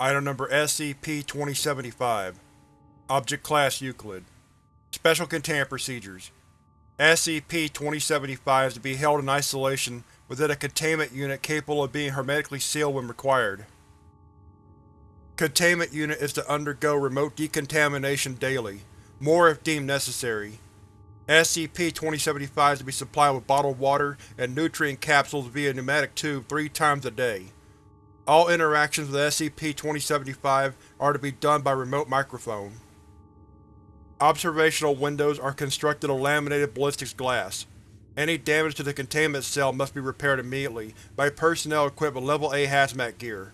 Item Number SCP-2075 Object Class Euclid Special Containment Procedures SCP-2075 is to be held in isolation within a containment unit capable of being hermetically sealed when required. Containment unit is to undergo remote decontamination daily, more if deemed necessary. SCP-2075 is to be supplied with bottled water and nutrient capsules via pneumatic tube three times a day. All interactions with SCP-2075 are to be done by remote microphone. Observational windows are constructed of laminated ballistics glass. Any damage to the containment cell must be repaired immediately by personnel equipped with Level A hazmat gear.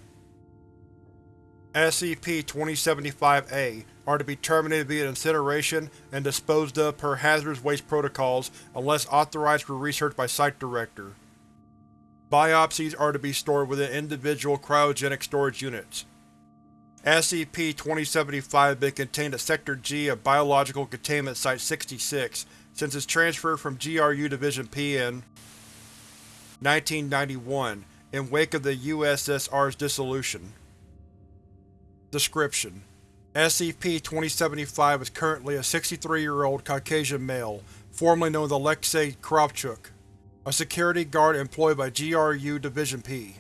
SCP-2075-A are to be terminated via incineration and disposed of per hazardous waste protocols unless authorized for research by Site Director. Biopsies are to be stored within individual cryogenic storage units. SCP-2075 has been contained at Sector G of Biological Containment Site-66 since its transfer from GRU Division P in 1991, in wake of the USSR's dissolution. Description: SCP-2075 is currently a 63-year-old Caucasian male, formerly known as Alexei Kravchuk, a security guard employed by GRU Division P.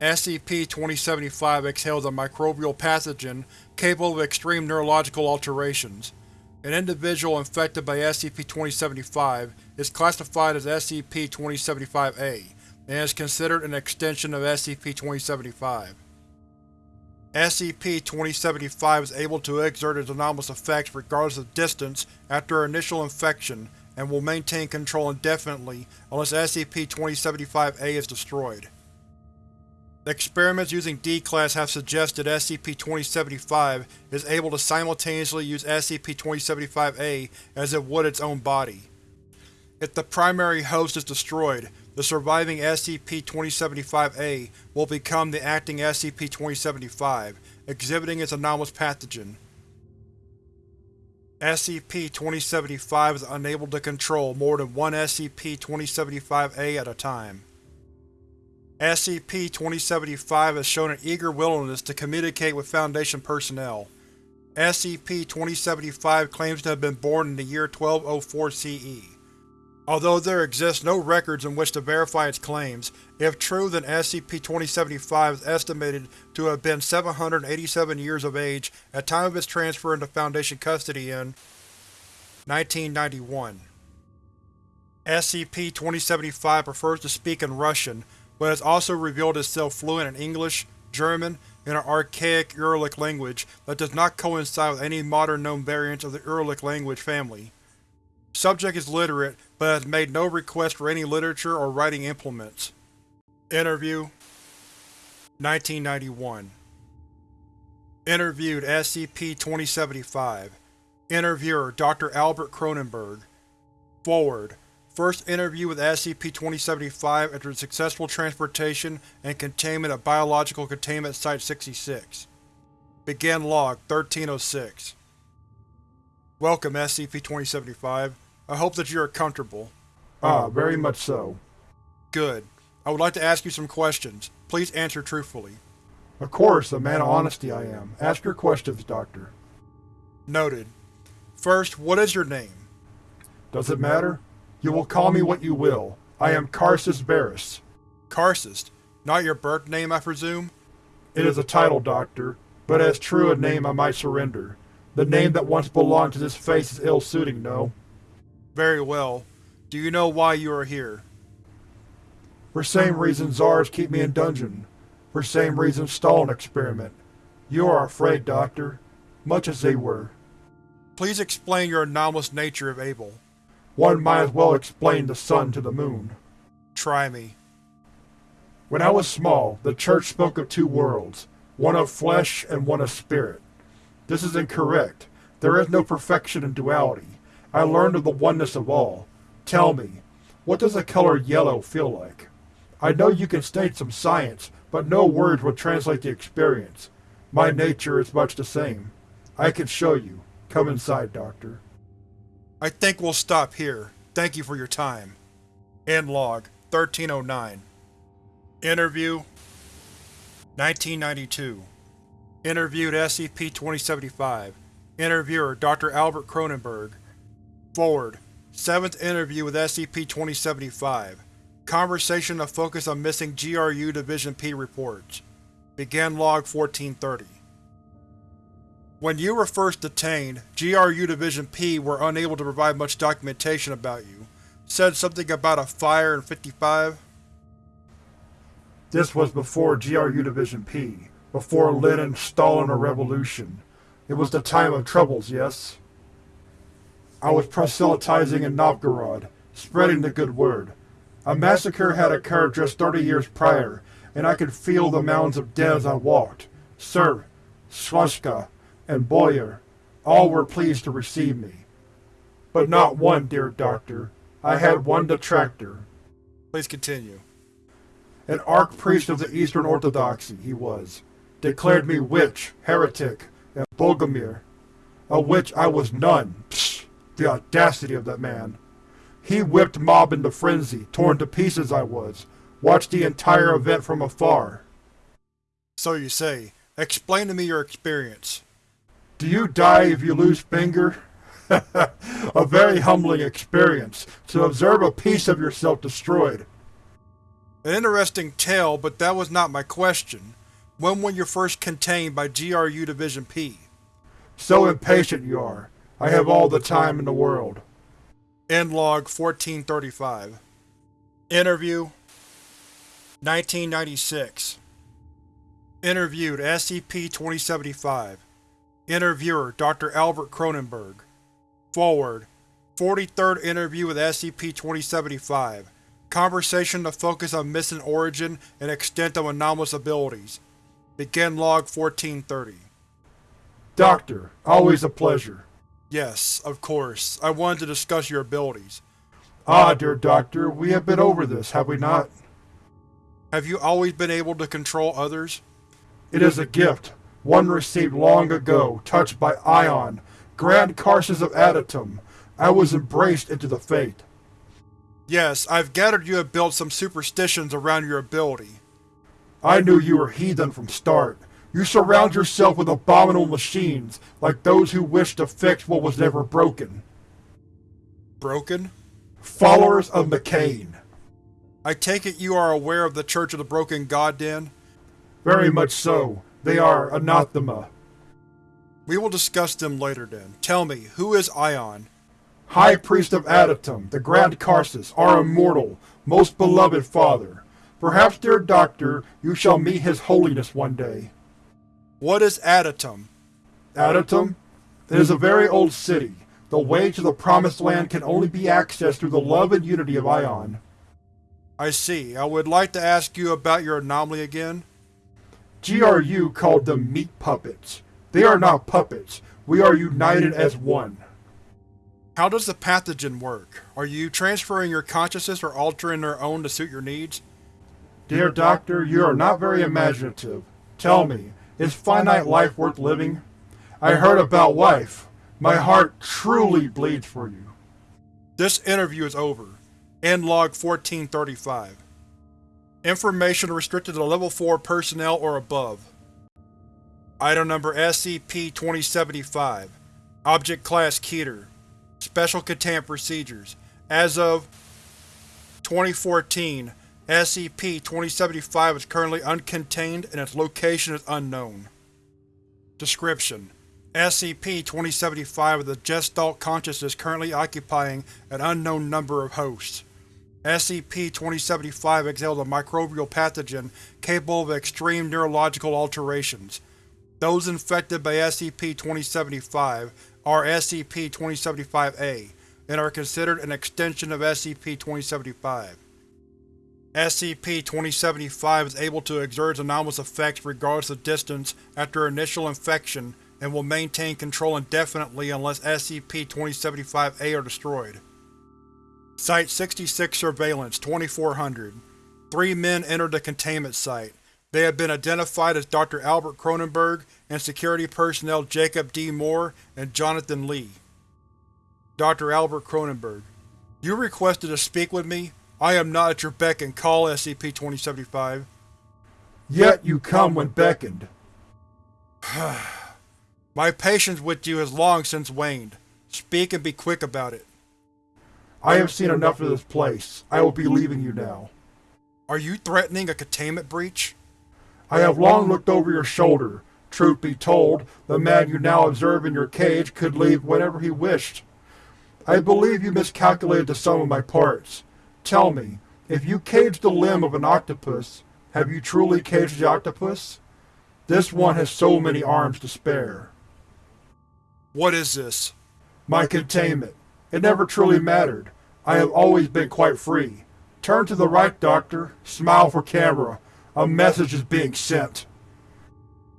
SCP-2075 exhales a microbial pathogen capable of extreme neurological alterations. An individual infected by SCP-2075 is classified as SCP-2075-A and is considered an extension of SCP-2075. SCP-2075 is able to exert its anomalous effects regardless of distance after initial infection and will maintain control indefinitely unless SCP-2075-A is destroyed. Experiments using D-Class have suggested SCP-2075 is able to simultaneously use SCP-2075-A as it would its own body. If the primary host is destroyed, the surviving SCP-2075-A will become the acting SCP-2075, exhibiting its anomalous pathogen. SCP-2075 is unable to control more than one SCP-2075-A at a time. SCP-2075 has shown an eager willingness to communicate with Foundation personnel. SCP-2075 claims to have been born in the year 1204 CE. Although there exist no records in which to verify its claims, if true then SCP-2075 is estimated to have been 787 years of age at time of its transfer into Foundation custody in 1991. SCP-2075 prefers to speak in Russian, but has also revealed itself fluent in English, German, and an archaic Uralic language that does not coincide with any modern known variants of the Uralic language family. Subject is literate, but has made no request for any literature or writing implements. Interview 1991 Interviewed SCP-2075 Interviewer Dr. Albert Cronenberg. Forward. First interview with SCP-2075 after successful transportation and containment at Biological Containment Site-66 Begin Log 1306 Welcome, SCP-2075. I hope that you are comfortable. Ah, very much so. Good. I would like to ask you some questions. Please answer truthfully. Of course, a man of honesty I am. Ask your questions, Doctor. Noted. First, what is your name? Does it matter? You will call me what you will. I am Karcist Varus. Karcist? Not your birth name, I presume? It is a title, Doctor, but as true a name I might surrender. The name that once belonged to this face is ill-suiting, no? Very well. Do you know why you are here? For same reason Tsars keep me in dungeon. For same reason Stalin experiment. You are afraid, Doctor. Much as they were. Please explain your anomalous nature if able. One might as well explain the sun to the moon. Try me. When I was small, the Church spoke of two worlds, one of flesh and one of spirit. This is incorrect. There is no perfection in duality. I learned of the oneness of all. Tell me, what does the color yellow feel like? I know you can state some science, but no words will translate the experience. My nature is much the same. I can show you. Come inside, Doctor. I think we'll stop here. Thank you for your time. End log 1309 Interview 1992 Interviewed SCP-2075 Interviewer Dr. Albert Cronenberg Forward Seventh interview with SCP-2075 Conversation to focus on missing GRU Division P reports. Begin Log 1430 When you were first detained, GRU Division P were unable to provide much documentation about you. Said something about a fire in 55? This was before GRU Division P, before Lenin, Stalin, or Revolution. It was the time of troubles, yes? I was proselytizing in Novgorod, spreading the good word. A massacre had occurred just 30 years prior, and I could feel the mounds of dead as I walked. Sir, Swashka, and Boyer, all were pleased to receive me. But not one, dear doctor. I had one detractor. Please continue. An archpriest of the Eastern Orthodoxy, he was. Declared me witch, heretic, and Bogomil. A witch I was none. Psh, the audacity of that man. He whipped mob into frenzy, torn to pieces I was. Watched the entire event from afar. So you say. Explain to me your experience. Do you die if you lose finger? a very humbling experience, to observe a piece of yourself destroyed. An interesting tale, but that was not my question. When were you first contained by GRU Division P? So impatient you are. I have all the time in the world. End log 1435 Interview 1996 Interviewed SCP-2075 Interviewer Dr. Albert Cronenberg Forward 43rd Interview with SCP-2075 Conversation to focus on missing origin and extent of anomalous abilities. Begin Log 1430 Doctor, always a pleasure. Yes, of course. I wanted to discuss your abilities. Ah, dear Doctor, we have been over this, have we not? Have you always been able to control others? It is a gift, one received long ago, touched by Ion, Grand Karcist of Adytum. I was embraced into the fate. Yes, I've gathered you have built some superstitions around your ability. I knew you were heathen from start. You surround yourself with abominable machines, like those who wish to fix what was never broken. Broken? Followers of Mekhane. I take it you are aware of the Church of the Broken God, then? Very much so. They are anathema. We will discuss them later, then. Tell me, who is Ion? High Priest of Adytum, the Grand Karcist, our immortal, most beloved father. Perhaps, dear Doctor, you shall meet his holiness one day. What is Adytum? Adytum? It is a very old city. The way to the Promised Land can only be accessed through the love and unity of Ion. I see. I would like to ask you about your anomaly again. GRU called them meat puppets. They are not puppets. We are united as one. How does the pathogen work? Are you transferring your consciousness or altering their own to suit your needs? Dear Doctor, you are not very imaginative. Tell me, is finite life worth living? I heard about life. My heart truly bleeds for you. This interview is over. End log 1435. Information restricted to Level 4 personnel or above. Item number SCP-2075 Object Class Keter Special Containment Procedures As of 2014, SCP-2075 is currently uncontained and its location is unknown. Description: SCP-2075 is a Gestalt consciousness currently occupying an unknown number of hosts. SCP-2075 exhales a microbial pathogen capable of extreme neurological alterations. Those infected by SCP-2075 are SCP-2075-A, and are considered an extension of SCP-2075. SCP-2075 is able to exert its anomalous effects regardless of distance after initial infection and will maintain control indefinitely unless SCP-2075-A are destroyed. Site-66 Surveillance 2400 Three men entered the containment site. They have been identified as Dr. Albert Cronenberg and security personnel Jacob D. Moore and Jonathan Lee. Dr. Albert Cronenberg You requested to speak with me? I am not at your beck and call, SCP-2075. Yet you come when beckoned. My patience with you has long since waned. Speak and be quick about it. I have seen enough of this place. I will be leaving you now. Are you threatening a containment breach? I have long looked over your shoulder. Truth be told, the man you now observe in your cage could leave whenever he wished. I believe you miscalculated the sum of my parts. Tell me, if you caged the limb of an octopus, have you truly caged the octopus? This one has so many arms to spare. What is this? My containment. It never truly mattered. I have always been quite free. Turn to the right, Doctor. Smile for camera. A message is being sent.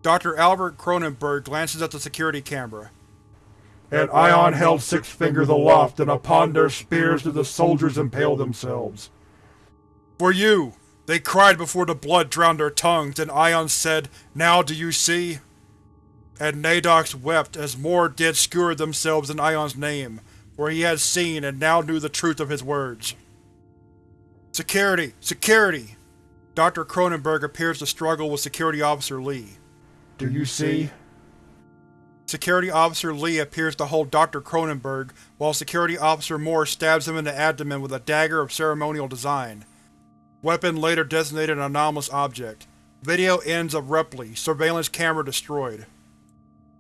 Dr. Albert Cronenberg glances at the security camera. And Ion held six fingers aloft, and upon their spears did the soldiers impale themselves. For you! They cried before the blood drowned their tongues, and Ion said, Now do you see? And Nadox wept as more did skewer themselves in Ion's name, for he had seen and now knew the truth of his words. Security! Security! Dr. Cronenberg appears to struggle with Security Officer Lee. Do you see? Security Officer Lee appears to hold Dr. Cronenberg, while Security Officer Moore stabs him in the abdomen with a dagger of ceremonial design. Weapon later designated an anomalous object. Video ends abruptly, surveillance camera destroyed.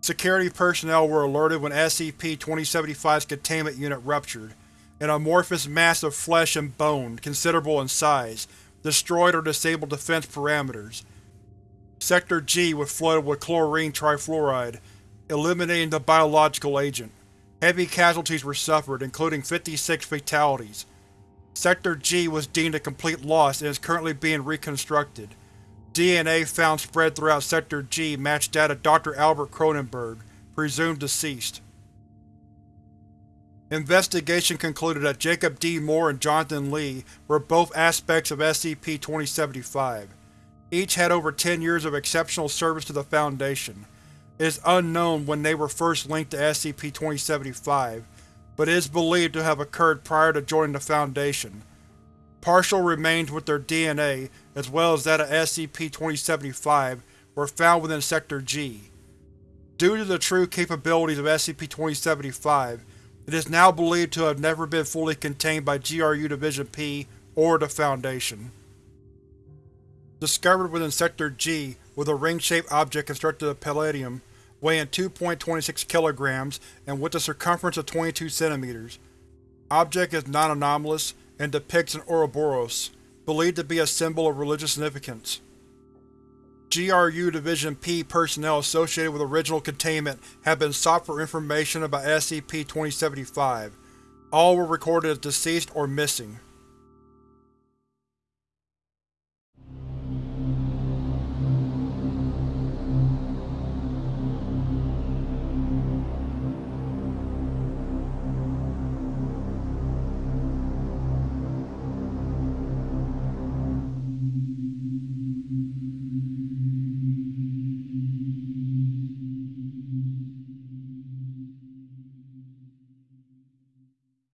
Security personnel were alerted when SCP-2075's containment unit ruptured. An amorphous mass of flesh and bone, considerable in size, destroyed or disabled defense parameters. Sector G was flooded with chlorine trifluoride, eliminating the biological agent. Heavy casualties were suffered, including 56 fatalities. Sector G was deemed a complete loss and is currently being reconstructed. DNA found spread throughout Sector G matched that of Dr. Albert Cronenberg, presumed deceased. Investigation concluded that Jacob D. Moore and Jonathan Lee were both aspects of SCP-2075. Each had over 10 years of exceptional service to the Foundation. Is unknown when they were first linked to SCP-2075, but is believed to have occurred prior to joining the Foundation. Partial remains with their DNA, as well as that of SCP-2075, were found within Sector G. Due to the true capabilities of SCP-2075, it is now believed to have never been fully contained by GRU Division P or the Foundation. Discovered within Sector G was a ring-shaped object constructed of palladium, weighing 2.26 kilograms and with a circumference of 22 centimeters. Object is non-anomalous and depicts an Ouroboros, believed to be a symbol of religious significance. GRU Division P personnel associated with original containment have been sought for information about SCP-2075. All were recorded as deceased or missing.